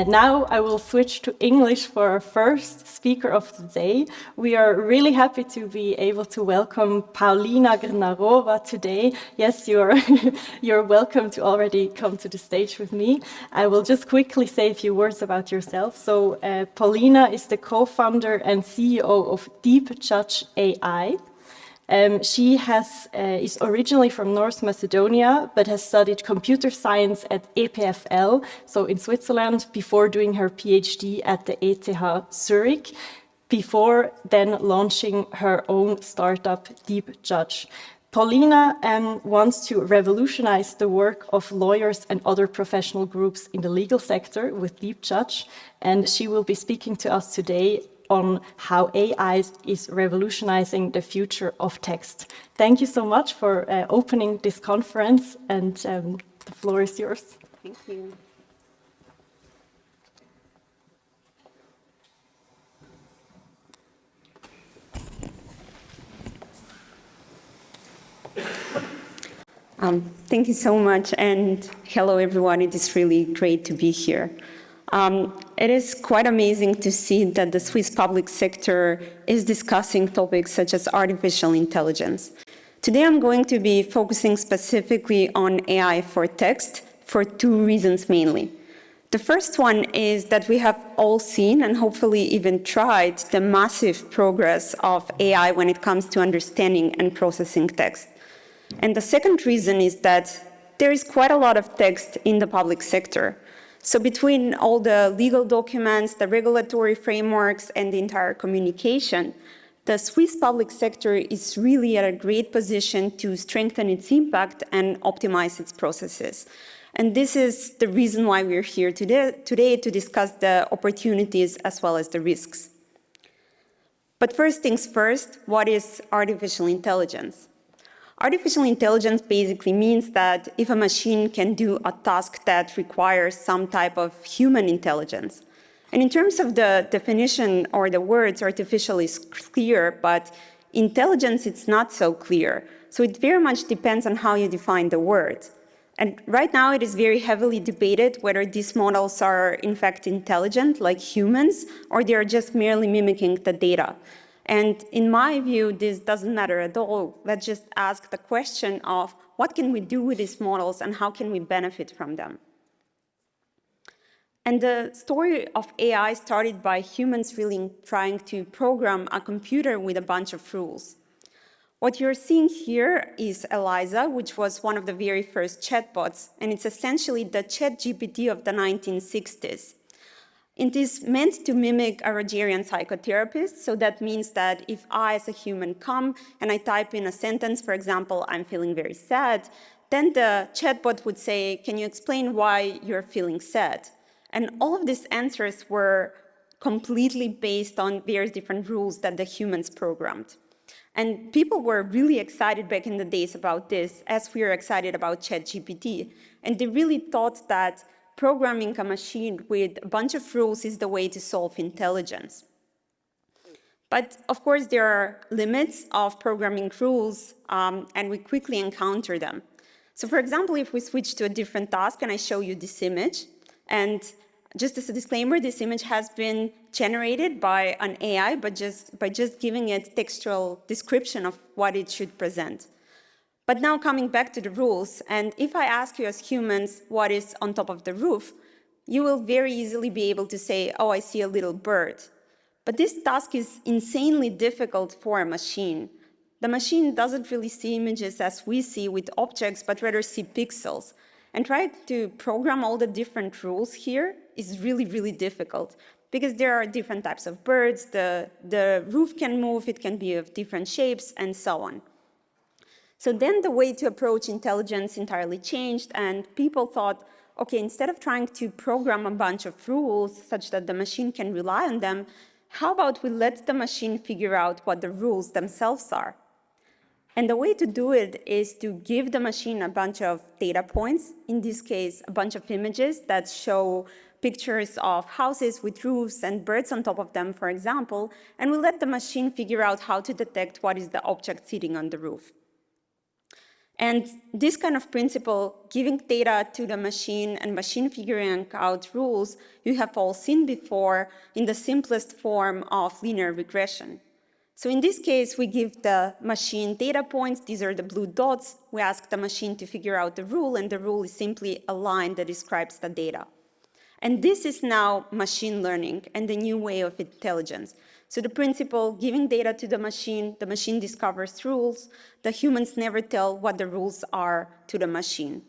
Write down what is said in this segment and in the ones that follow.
Uh, now I will switch to English for our first speaker of the day. We are really happy to be able to welcome Paulina Grnarova today. Yes, you're, you're welcome to already come to the stage with me. I will just quickly say a few words about yourself. So uh, Paulina is the co-founder and CEO of Deep Judge AI. Um, she has, uh, is originally from North Macedonia, but has studied computer science at EPFL, so in Switzerland, before doing her PhD at the ETH Zurich, before then launching her own startup, Deep Judge. Paulina um, wants to revolutionize the work of lawyers and other professional groups in the legal sector with Deep Judge, and she will be speaking to us today on how AI is revolutionizing the future of text. Thank you so much for uh, opening this conference and um, the floor is yours. Thank you. Um, thank you so much and hello everyone. It is really great to be here. Um, it is quite amazing to see that the Swiss public sector is discussing topics such as artificial intelligence. Today I'm going to be focusing specifically on AI for text for two reasons mainly. The first one is that we have all seen and hopefully even tried the massive progress of AI when it comes to understanding and processing text. And the second reason is that there is quite a lot of text in the public sector. So between all the legal documents, the regulatory frameworks, and the entire communication, the Swiss public sector is really at a great position to strengthen its impact and optimize its processes. And this is the reason why we're here today, today to discuss the opportunities as well as the risks. But first things first, what is artificial intelligence? Artificial intelligence basically means that if a machine can do a task that requires some type of human intelligence, and in terms of the definition or the words, artificial is clear, but intelligence, it's not so clear. So it very much depends on how you define the word. And right now it is very heavily debated whether these models are in fact intelligent like humans or they are just merely mimicking the data. And in my view, this doesn't matter at all. Let's just ask the question of what can we do with these models and how can we benefit from them? And the story of AI started by humans really trying to program a computer with a bunch of rules. What you're seeing here is Eliza, which was one of the very first chatbots, and it's essentially the ChatGPT of the 1960s. It is meant to mimic a Rogerian psychotherapist. So that means that if I, as a human, come and I type in a sentence, for example, I'm feeling very sad, then the chatbot would say, can you explain why you're feeling sad? And all of these answers were completely based on various different rules that the humans programmed. And people were really excited back in the days about this, as we are excited about ChatGPT. And they really thought that programming a machine with a bunch of rules is the way to solve intelligence. But of course, there are limits of programming rules, um, and we quickly encounter them. So for example, if we switch to a different task and I show you this image, and just as a disclaimer, this image has been generated by an AI, but just by just giving it textual description of what it should present. But now coming back to the rules, and if I ask you as humans what is on top of the roof, you will very easily be able to say, oh, I see a little bird. But this task is insanely difficult for a machine. The machine doesn't really see images as we see with objects, but rather see pixels. And trying to program all the different rules here is really, really difficult because there are different types of birds, the, the roof can move, it can be of different shapes, and so on. So then the way to approach intelligence entirely changed and people thought, okay, instead of trying to program a bunch of rules such that the machine can rely on them, how about we let the machine figure out what the rules themselves are? And the way to do it is to give the machine a bunch of data points, in this case, a bunch of images that show pictures of houses with roofs and birds on top of them, for example, and we let the machine figure out how to detect what is the object sitting on the roof. And this kind of principle, giving data to the machine and machine figuring out rules, you have all seen before in the simplest form of linear regression. So in this case, we give the machine data points. These are the blue dots. We ask the machine to figure out the rule, and the rule is simply a line that describes the data. And this is now machine learning and the new way of intelligence. So the principle, giving data to the machine, the machine discovers rules, the humans never tell what the rules are to the machine.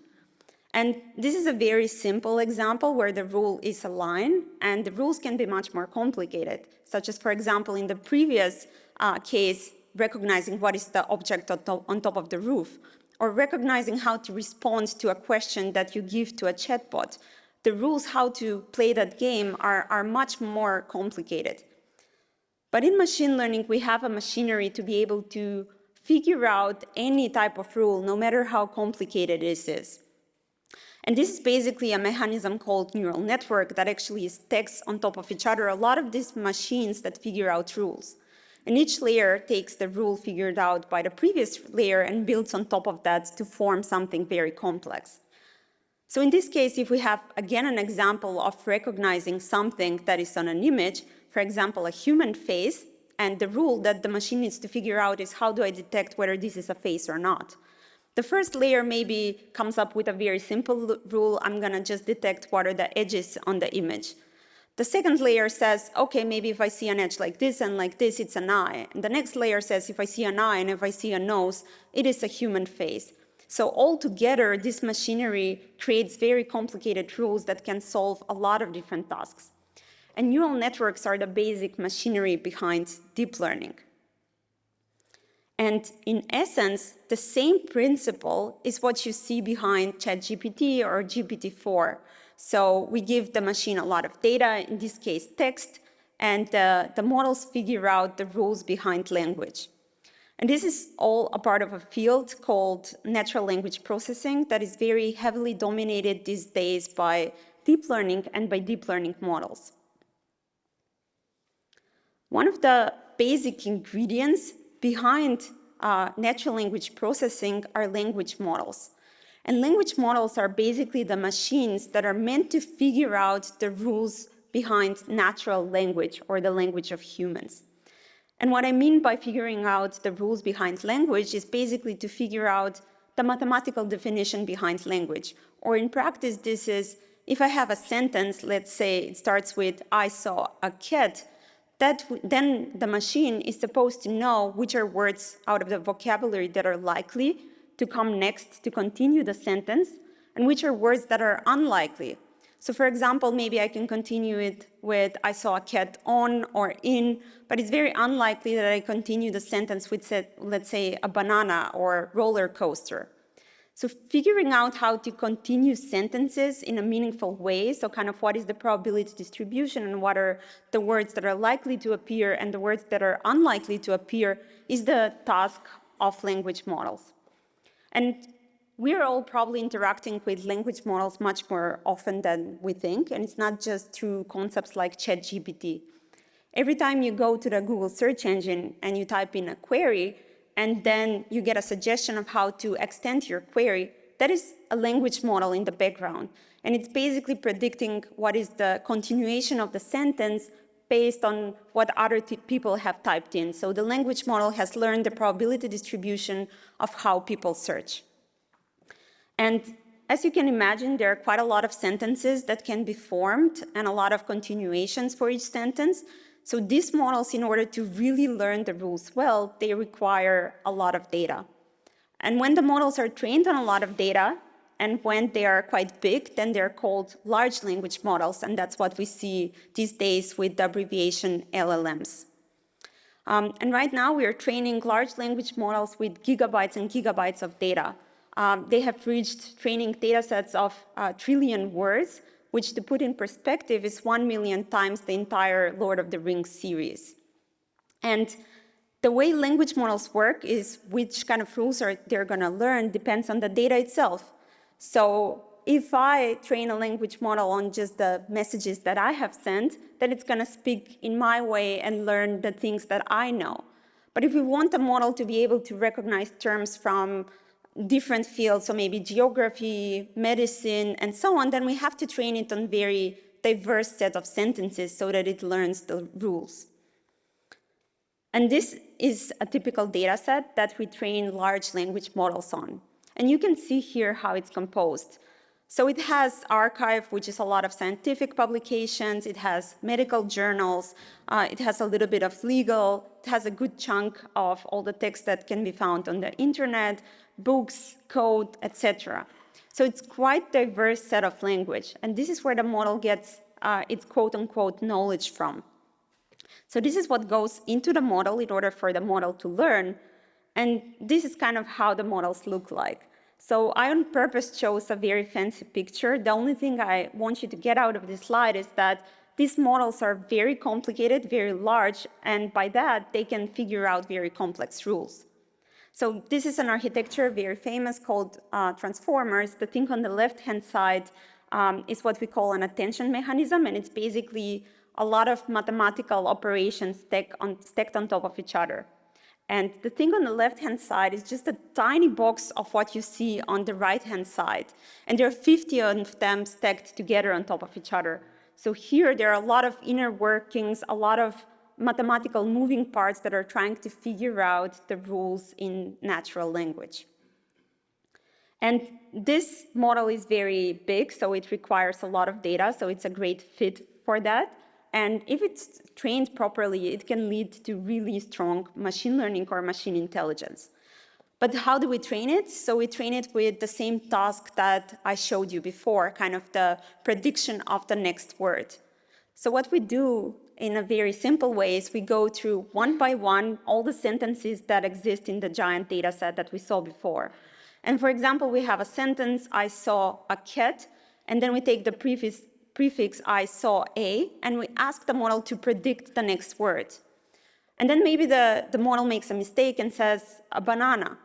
And this is a very simple example where the rule is a line, and the rules can be much more complicated, such as, for example, in the previous uh, case, recognizing what is the object on top, of the roof, or recognizing how to respond to a question that you give to a chatbot. The rules how to play that game are, are much more complicated. But in machine learning, we have a machinery to be able to figure out any type of rule, no matter how complicated it is. And this is basically a mechanism called neural network that actually stacks on top of each other a lot of these machines that figure out rules. And each layer takes the rule figured out by the previous layer and builds on top of that to form something very complex. So in this case, if we have, again, an example of recognizing something that is on an image, for example, a human face, and the rule that the machine needs to figure out is how do I detect whether this is a face or not. The first layer maybe comes up with a very simple rule, I'm gonna just detect what are the edges on the image. The second layer says, okay, maybe if I see an edge like this and like this, it's an eye. And the next layer says, if I see an eye and if I see a nose, it is a human face. So altogether, this machinery creates very complicated rules that can solve a lot of different tasks. And neural networks are the basic machinery behind deep learning. And in essence, the same principle is what you see behind ChatGPT or GPT-4. So we give the machine a lot of data, in this case text, and uh, the models figure out the rules behind language. And this is all a part of a field called natural language processing that is very heavily dominated these days by deep learning and by deep learning models. One of the basic ingredients behind uh, natural language processing are language models. And language models are basically the machines that are meant to figure out the rules behind natural language or the language of humans. And what I mean by figuring out the rules behind language is basically to figure out the mathematical definition behind language. Or in practice, this is if I have a sentence, let's say it starts with, I saw a cat, that then the machine is supposed to know which are words out of the vocabulary that are likely to come next to continue the sentence and which are words that are unlikely. So for example, maybe I can continue it with I saw a cat on or in, but it's very unlikely that I continue the sentence with, let's say, a banana or roller coaster. So figuring out how to continue sentences in a meaningful way, so kind of what is the probability distribution and what are the words that are likely to appear and the words that are unlikely to appear is the task of language models. And we're all probably interacting with language models much more often than we think, and it's not just through concepts like ChatGPT. Every time you go to the Google search engine and you type in a query, and then you get a suggestion of how to extend your query, that is a language model in the background. And it's basically predicting what is the continuation of the sentence based on what other people have typed in. So the language model has learned the probability distribution of how people search. And as you can imagine, there are quite a lot of sentences that can be formed and a lot of continuations for each sentence. So these models, in order to really learn the rules well, they require a lot of data. And when the models are trained on a lot of data, and when they are quite big, then they're called large language models, and that's what we see these days with the abbreviation LLMs. Um, and right now, we are training large language models with gigabytes and gigabytes of data. Um, they have reached training data sets of uh, trillion words, which to put in perspective is 1 million times the entire Lord of the Rings series. And the way language models work is which kind of rules are they're going to learn depends on the data itself. So if I train a language model on just the messages that I have sent, then it's going to speak in my way and learn the things that I know. But if we want the model to be able to recognize terms from different fields, so maybe geography, medicine, and so on, then we have to train it on very diverse set of sentences so that it learns the rules. And this is a typical data set that we train large language models on. And you can see here how it's composed. So it has arXiv, which is a lot of scientific publications. It has medical journals. Uh, it has a little bit of legal. It has a good chunk of all the text that can be found on the internet, books, code, etc. So it's quite diverse set of language. And this is where the model gets uh, its quote unquote knowledge from. So this is what goes into the model in order for the model to learn. And this is kind of how the models look like. So I on purpose chose a very fancy picture. The only thing I want you to get out of this slide is that these models are very complicated, very large, and by that, they can figure out very complex rules. So this is an architecture, very famous, called uh, transformers. The thing on the left-hand side um, is what we call an attention mechanism, and it's basically a lot of mathematical operations stacked on, stacked on top of each other. And the thing on the left-hand side is just a tiny box of what you see on the right-hand side. And there are 50 of them stacked together on top of each other. So here there are a lot of inner workings, a lot of mathematical moving parts that are trying to figure out the rules in natural language. And this model is very big, so it requires a lot of data, so it's a great fit for that. And if it's trained properly, it can lead to really strong machine learning or machine intelligence. But how do we train it? So we train it with the same task that I showed you before, kind of the prediction of the next word. So what we do in a very simple way is we go through one by one all the sentences that exist in the giant data set that we saw before. And for example, we have a sentence, I saw a cat, and then we take the previous prefix I saw A, and we ask the model to predict the next word. And then maybe the, the model makes a mistake and says a banana.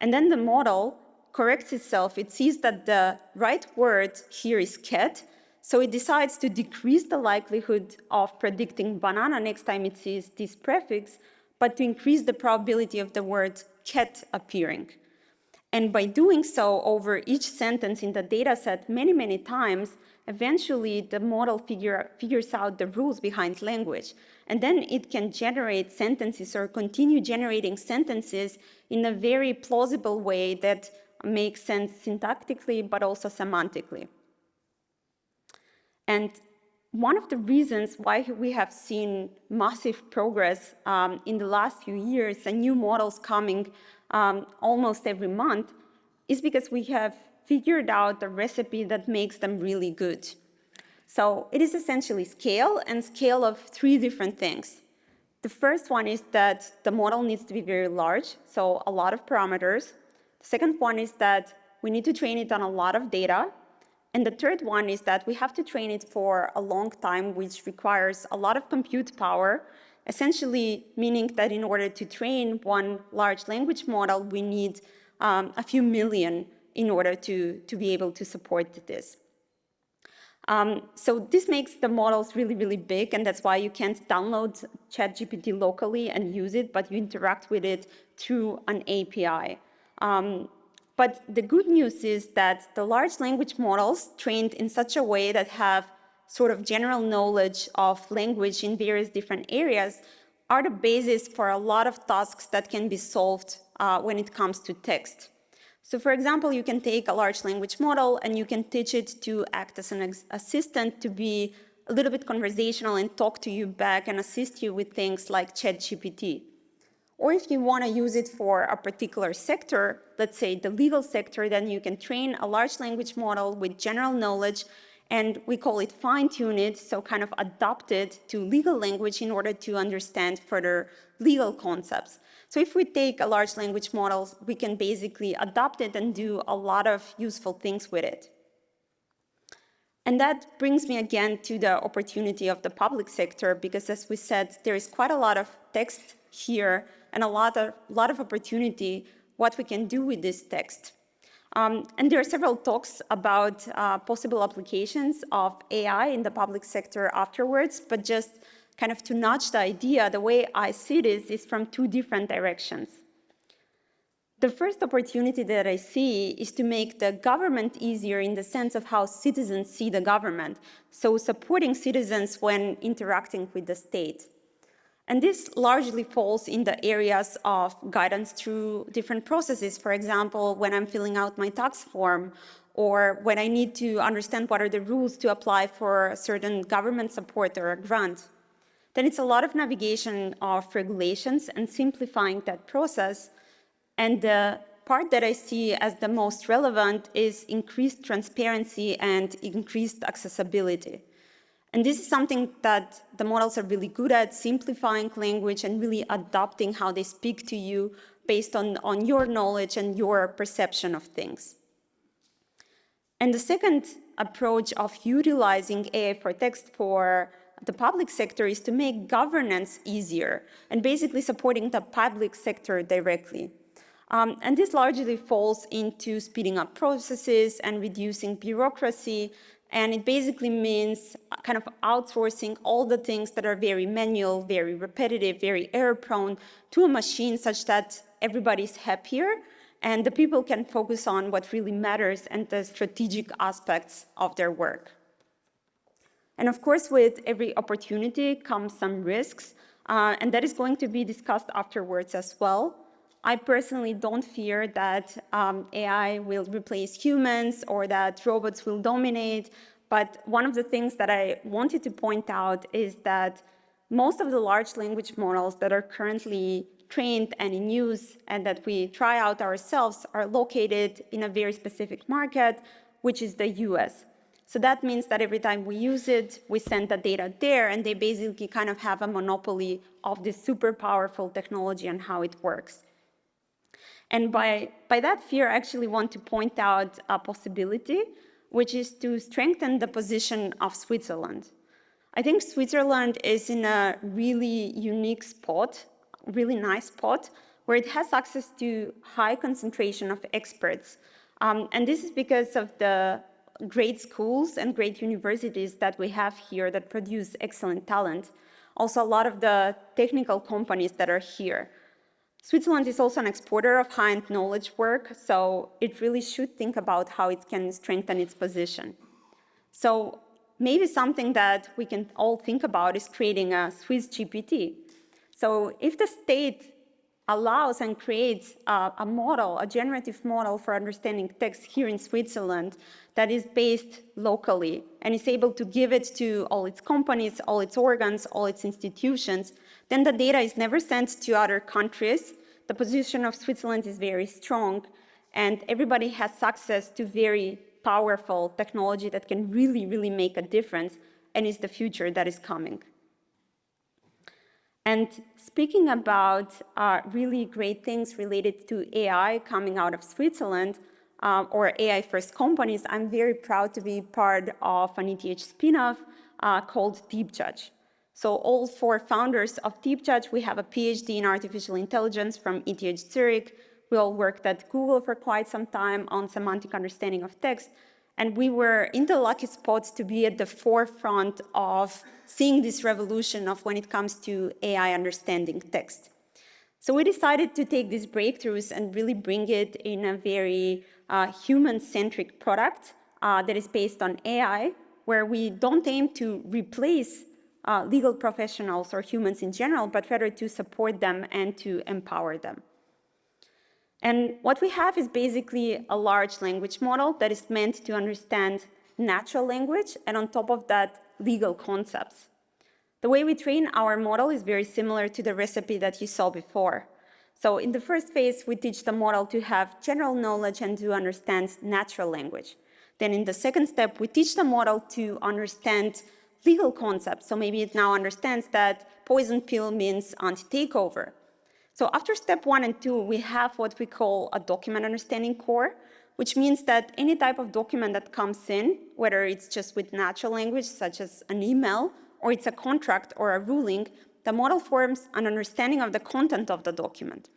And then the model corrects itself. It sees that the right word here is cat, so it decides to decrease the likelihood of predicting banana next time it sees this prefix, but to increase the probability of the word cat appearing. And by doing so over each sentence in the data set many, many times, eventually the model figure, figures out the rules behind language. And then it can generate sentences or continue generating sentences in a very plausible way that makes sense syntactically, but also semantically. And one of the reasons why we have seen massive progress um, in the last few years and new models coming um, almost every month is because we have figured out the recipe that makes them really good. So it is essentially scale and scale of three different things. The first one is that the model needs to be very large, so a lot of parameters. The second one is that we need to train it on a lot of data. And the third one is that we have to train it for a long time, which requires a lot of compute power, essentially meaning that in order to train one large language model, we need um, a few million in order to, to be able to support this. Um, so this makes the models really, really big, and that's why you can't download ChatGPT locally and use it, but you interact with it through an API. Um, but the good news is that the large language models trained in such a way that have sort of general knowledge of language in various different areas are the basis for a lot of tasks that can be solved uh, when it comes to text. So for example, you can take a large language model and you can teach it to act as an assistant to be a little bit conversational and talk to you back and assist you with things like ChatGPT. Or if you want to use it for a particular sector, let's say the legal sector, then you can train a large language model with general knowledge and we call it fine-tune it, so kind of adapt it to legal language in order to understand further legal concepts. So if we take a large language model, we can basically adopt it and do a lot of useful things with it. And that brings me again to the opportunity of the public sector, because as we said, there is quite a lot of text here and a lot of, lot of opportunity what we can do with this text. Um, and there are several talks about uh, possible applications of AI in the public sector afterwards, but just kind of to nudge the idea, the way I see this is from two different directions. The first opportunity that I see is to make the government easier in the sense of how citizens see the government, so supporting citizens when interacting with the state. And this largely falls in the areas of guidance through different processes. For example, when I'm filling out my tax form or when I need to understand what are the rules to apply for a certain government support or a grant. Then it's a lot of navigation of regulations and simplifying that process. And the part that I see as the most relevant is increased transparency and increased accessibility. And this is something that the models are really good at, simplifying language and really adapting how they speak to you based on, on your knowledge and your perception of things. And the second approach of utilizing AI for text for the public sector is to make governance easier and basically supporting the public sector directly. Um, and this largely falls into speeding up processes and reducing bureaucracy. And it basically means kind of outsourcing all the things that are very manual, very repetitive, very error prone to a machine such that everybody's happier and the people can focus on what really matters and the strategic aspects of their work. And of course, with every opportunity comes some risks, uh, and that is going to be discussed afterwards as well. I personally don't fear that um, AI will replace humans or that robots will dominate, but one of the things that I wanted to point out is that most of the large language models that are currently trained and in use and that we try out ourselves are located in a very specific market, which is the US. So that means that every time we use it, we send the data there and they basically kind of have a monopoly of this super powerful technology and how it works. And by, by that fear, I actually want to point out a possibility, which is to strengthen the position of Switzerland. I think Switzerland is in a really unique spot really nice spot where it has access to high concentration of experts. Um, and this is because of the great schools and great universities that we have here that produce excellent talent. Also, a lot of the technical companies that are here. Switzerland is also an exporter of high-end knowledge work, so it really should think about how it can strengthen its position. So maybe something that we can all think about is creating a Swiss GPT, so if the state allows and creates a, a, model, a generative model for understanding text here in Switzerland that is based locally and is able to give it to all its companies, all its organs, all its institutions, then the data is never sent to other countries. The position of Switzerland is very strong and everybody has access to very powerful technology that can really, really make a difference and is the future that is coming. And speaking about uh, really great things related to AI coming out of Switzerland, uh, or AI-first companies, I'm very proud to be part of an ETH spin-off uh, called DeepJudge. So all four founders of DeepJudge, we have a PhD in artificial intelligence from ETH Zurich. We all worked at Google for quite some time on semantic understanding of text. And we were in the lucky spot to be at the forefront of seeing this revolution of when it comes to AI understanding text. So we decided to take these breakthroughs and really bring it in a very uh, human-centric product uh, that is based on AI, where we don't aim to replace uh, legal professionals or humans in general, but rather to support them and to empower them. And what we have is basically a large language model that is meant to understand natural language and on top of that, legal concepts. The way we train our model is very similar to the recipe that you saw before. So in the first phase, we teach the model to have general knowledge and to understand natural language. Then in the second step, we teach the model to understand legal concepts. So maybe it now understands that poison pill means anti-takeover. So after step one and two, we have what we call a document understanding core, which means that any type of document that comes in, whether it's just with natural language, such as an email, or it's a contract or a ruling, the model forms an understanding of the content of the document.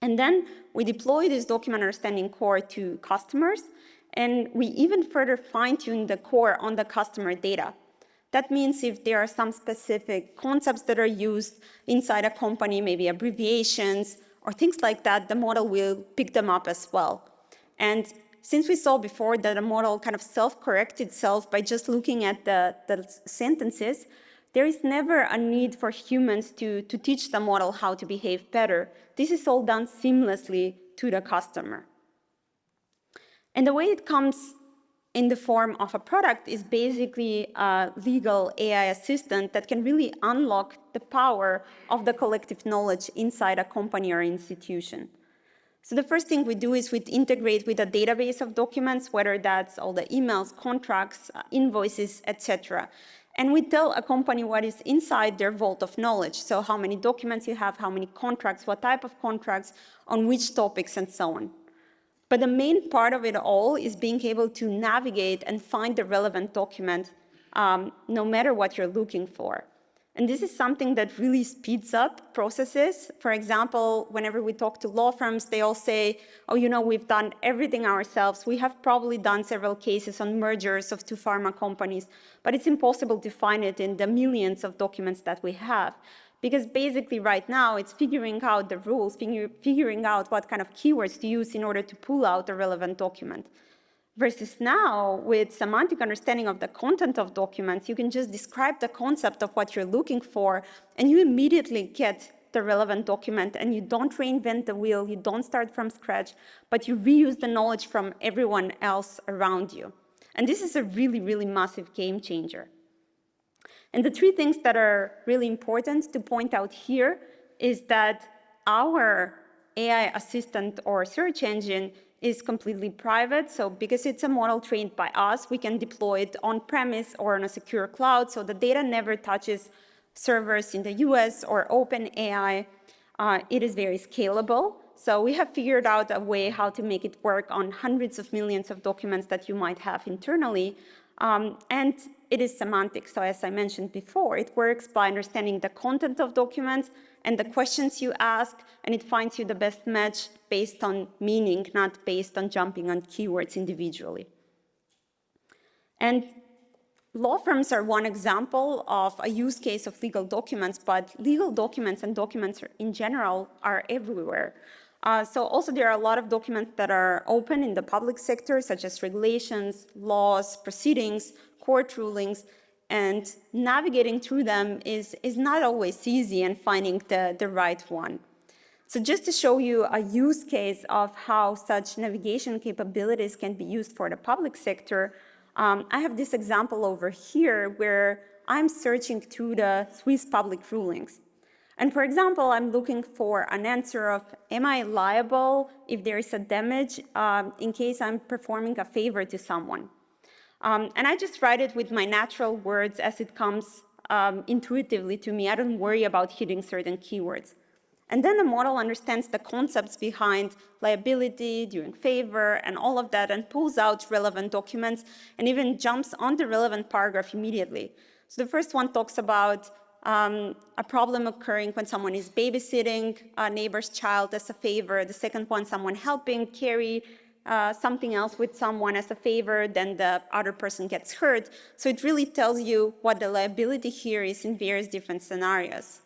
And then we deploy this document understanding core to customers, and we even further fine-tune the core on the customer data. That means if there are some specific concepts that are used inside a company, maybe abbreviations, or things like that, the model will pick them up as well. And since we saw before that a model kind of self-corrects itself by just looking at the, the sentences, there is never a need for humans to, to teach the model how to behave better. This is all done seamlessly to the customer. And the way it comes in the form of a product is basically a legal AI assistant that can really unlock the power of the collective knowledge inside a company or institution. So the first thing we do is we integrate with a database of documents, whether that's all the emails, contracts, uh, invoices, etc. And we tell a company what is inside their vault of knowledge. So how many documents you have, how many contracts, what type of contracts, on which topics, and so on. But the main part of it all is being able to navigate and find the relevant document um, no matter what you're looking for. And this is something that really speeds up processes. For example, whenever we talk to law firms, they all say, oh, you know, we've done everything ourselves. We have probably done several cases on mergers of two pharma companies, but it's impossible to find it in the millions of documents that we have. Because basically right now, it's figuring out the rules, figuring out what kind of keywords to use in order to pull out the relevant document. Versus now, with semantic understanding of the content of documents, you can just describe the concept of what you're looking for, and you immediately get the relevant document, and you don't reinvent the wheel, you don't start from scratch, but you reuse the knowledge from everyone else around you. And this is a really, really massive game changer. And the three things that are really important to point out here is that our AI assistant or search engine is completely private. So because it's a model trained by us, we can deploy it on-premise or on a secure cloud. So the data never touches servers in the US or OpenAI. Uh, it is very scalable. So we have figured out a way how to make it work on hundreds of millions of documents that you might have internally. Um, and it is semantic. So as I mentioned before, it works by understanding the content of documents and the questions you ask, and it finds you the best match based on meaning, not based on jumping on keywords individually. And law firms are one example of a use case of legal documents, but legal documents and documents in general are everywhere. Uh, so also there are a lot of documents that are open in the public sector, such as regulations, laws, proceedings, court rulings, and navigating through them is, is not always easy and finding the, the right one. So just to show you a use case of how such navigation capabilities can be used for the public sector, um, I have this example over here where I'm searching through the Swiss public rulings. And for example, I'm looking for an answer of, am I liable if there is a damage um, in case I'm performing a favor to someone? Um, and I just write it with my natural words as it comes um, intuitively to me. I don't worry about hitting certain keywords. And then the model understands the concepts behind liability, doing favor, and all of that, and pulls out relevant documents and even jumps on the relevant paragraph immediately. So the first one talks about um, a problem occurring when someone is babysitting a neighbor's child as a favor. The second one, someone helping carry uh, something else with someone as a favor, then the other person gets hurt. So it really tells you what the liability here is in various different scenarios.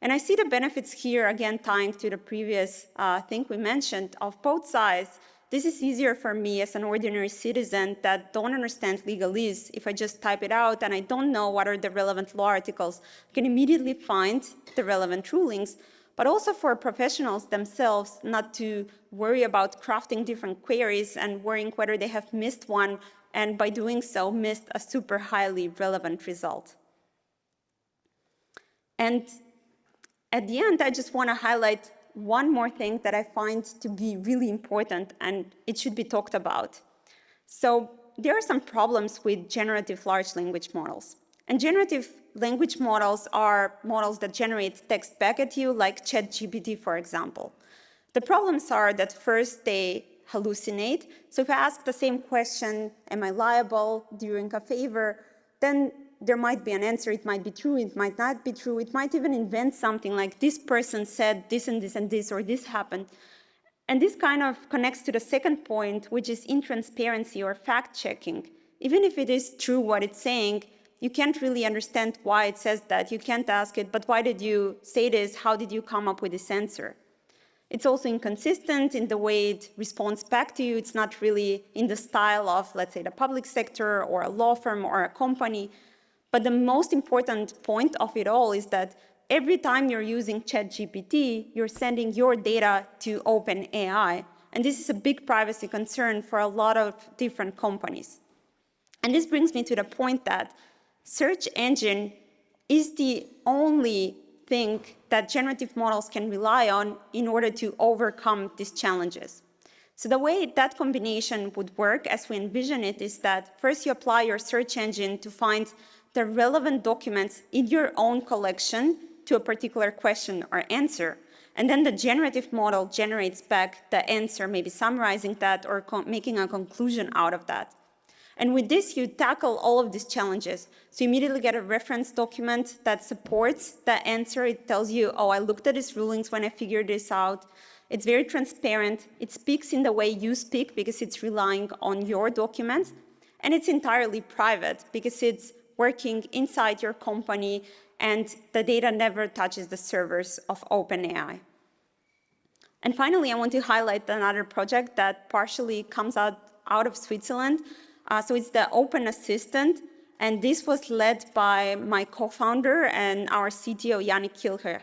And I see the benefits here, again, tying to the previous uh, thing we mentioned of both sides. This is easier for me as an ordinary citizen that don't understand legalese. If I just type it out and I don't know what are the relevant law articles, I can immediately find the relevant rulings but also for professionals themselves not to worry about crafting different queries and worrying whether they have missed one and by doing so missed a super highly relevant result. And at the end, I just want to highlight one more thing that I find to be really important and it should be talked about. So there are some problems with generative large language models. And generative language models are models that generate text back at you, like ChatGPT, for example. The problems are that first they hallucinate. So if I ask the same question, am I liable during a favor, then there might be an answer, it might be true, it might not be true, it might even invent something like this person said this and this and this, or this happened. And this kind of connects to the second point, which is intransparency or fact-checking. Even if it is true what it's saying, you can't really understand why it says that. You can't ask it, but why did you say this? How did you come up with this answer? It's also inconsistent in the way it responds back to you. It's not really in the style of, let's say, the public sector or a law firm or a company. But the most important point of it all is that every time you're using ChatGPT, you're sending your data to OpenAI. And this is a big privacy concern for a lot of different companies. And this brings me to the point that search engine is the only thing that generative models can rely on in order to overcome these challenges. So the way that combination would work as we envision it is that first you apply your search engine to find the relevant documents in your own collection to a particular question or answer. And then the generative model generates back the answer, maybe summarizing that or making a conclusion out of that. And with this, you tackle all of these challenges. So you immediately get a reference document that supports the answer. It tells you, oh, I looked at these rulings when I figured this out. It's very transparent. It speaks in the way you speak because it's relying on your documents. And it's entirely private because it's working inside your company and the data never touches the servers of OpenAI. And finally, I want to highlight another project that partially comes out, out of Switzerland. Uh, so it's the Open Assistant, and this was led by my co-founder and our CTO, Yannick Kilcher.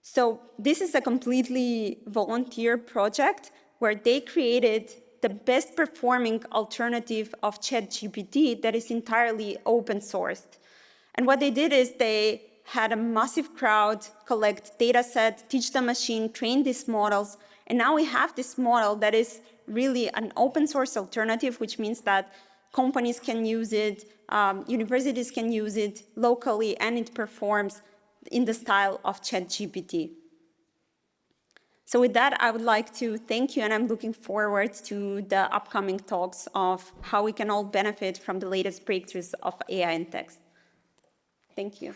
So this is a completely volunteer project where they created the best performing alternative of ChatGPT that is entirely open sourced. And what they did is they had a massive crowd collect data set, teach the machine, train these models, and now we have this model that is really an open source alternative, which means that companies can use it, um, universities can use it locally, and it performs in the style of ChatGPT. So with that, I would like to thank you, and I'm looking forward to the upcoming talks of how we can all benefit from the latest breakthroughs of AI in text. Thank you.